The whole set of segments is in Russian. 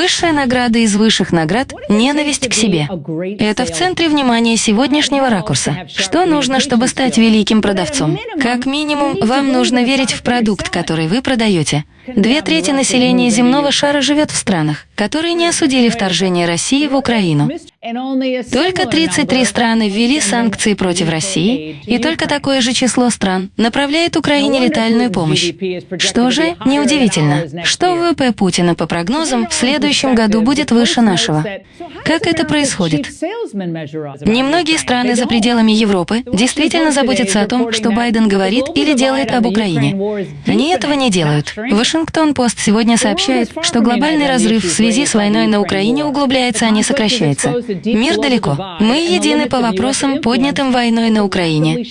Высшая награда из высших наград — ненависть к себе. Это в центре внимания сегодняшнего ракурса. Что нужно, чтобы стать великим продавцом? Как минимум, вам нужно верить в продукт, который вы продаете. Две трети населения земного шара живет в странах, которые не осудили вторжение России в Украину. Только 33 страны ввели санкции против России, и только такое же число стран направляет Украине летальную помощь. Что же, неудивительно, что ВВП Путина по прогнозам в следующем году будет выше нашего. Как это происходит? Немногие страны за пределами Европы действительно заботятся о том, что Байден говорит или делает об Украине. Они этого не делают. Вашингтон-Пост сегодня сообщает, что глобальный разрыв в связи с войной на Украине углубляется, а не сокращается. Мир далеко. Мы едины по вопросам, поднятым войной на Украине.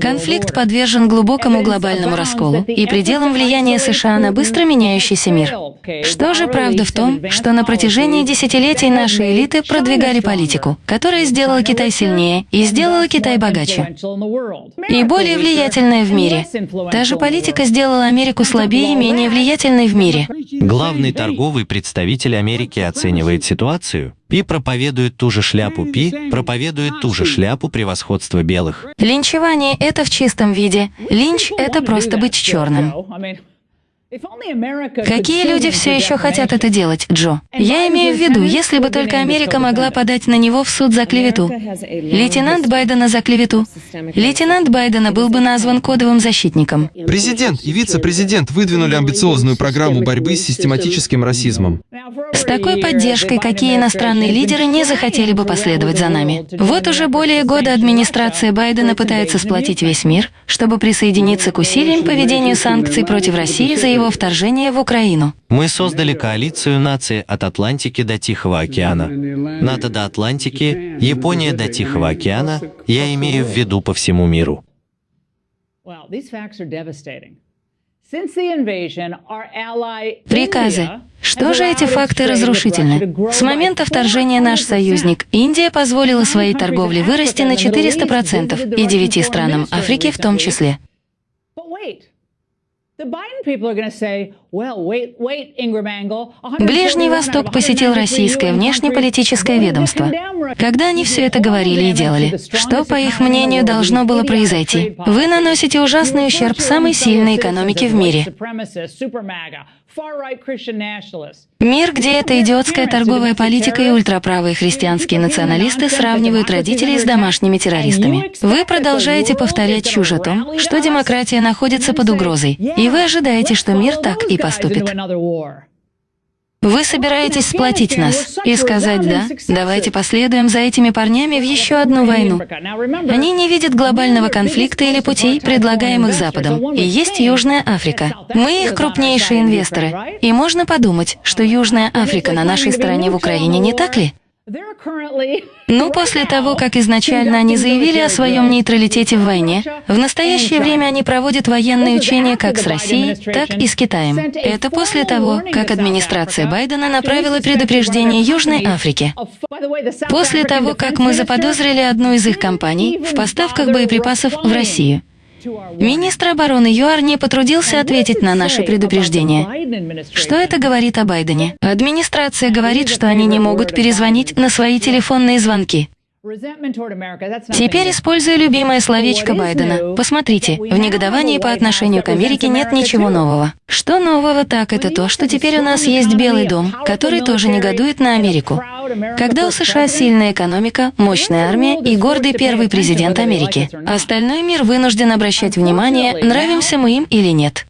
Конфликт подвержен глубокому глобальному расколу и пределам влияния США на быстро меняющийся мир. Что же правда в том, что на протяжении десятилетий наши элиты продвигали политику, которая сделала Китай сильнее и сделала Китай богаче и более влиятельной в мире. Та же политика сделала Америку слабее и менее влиятельной в мире. Главный торговый представитель Америки оценивает ситуацию Пи проповедует ту же шляпу Пи, проповедует ту же шляпу превосходства белых. Линчевание — это в чистом виде. Линч — это просто быть черным. Какие люди все еще хотят это делать, Джо? Я имею в виду, если бы только Америка могла подать на него в суд за клевету. Лейтенант Байдена за клевету. Лейтенант Байдена был бы назван кодовым защитником. Президент и вице-президент выдвинули амбициозную программу борьбы с систематическим расизмом. С такой поддержкой, какие иностранные лидеры не захотели бы последовать за нами. Вот уже более года администрация Байдена пытается сплотить весь мир, чтобы присоединиться к усилиям по ведению санкций против России за его его вторжения в Украину. Мы создали коалицию наций от Атлантики до Тихого океана. НАТО до Атлантики, Япония до Тихого океана, я имею в виду по всему миру. Приказы. Что же эти факты разрушительны? С момента вторжения наш союзник Индия позволила своей торговле вырасти на 400% и девяти странам Африки в том числе. The Biden people are going to say, Ближний Восток посетил российское внешнеполитическое ведомство. Когда они все это говорили и делали, что, по их мнению, должно было произойти? Вы наносите ужасный ущерб самой сильной экономике в мире. Мир, где эта идиотская торговая политика и ультраправые христианские националисты сравнивают родителей с домашними террористами. Вы продолжаете повторять чушь о том, что демократия находится под угрозой, и вы ожидаете, что мир так и поступит. Вы собираетесь сплотить нас и сказать «да», давайте последуем за этими парнями в еще одну войну. Они не видят глобального конфликта или путей, предлагаемых Западом. И есть Южная Африка. Мы их крупнейшие инвесторы. И можно подумать, что Южная Африка на нашей стороне в Украине, не так ли? Ну, после того, как изначально они заявили о своем нейтралитете в войне, в настоящее время они проводят военные учения как с Россией, так и с Китаем. Это после того, как администрация Байдена направила предупреждение Южной Африке. После того, как мы заподозрили одну из их компаний в поставках боеприпасов в Россию. Министр обороны ЮАР не потрудился ответить на наши предупреждения. Что это говорит о Байдене? Администрация говорит, что они не могут перезвонить на свои телефонные звонки. Теперь используя любимое словечко Байдена. Посмотрите, в негодовании по отношению к Америке нет ничего нового. Что нового так, это то, что теперь у нас есть Белый дом, который тоже негодует на Америку. Когда у США сильная экономика, мощная армия и гордый первый президент Америки, остальной мир вынужден обращать внимание, нравимся мы им или нет.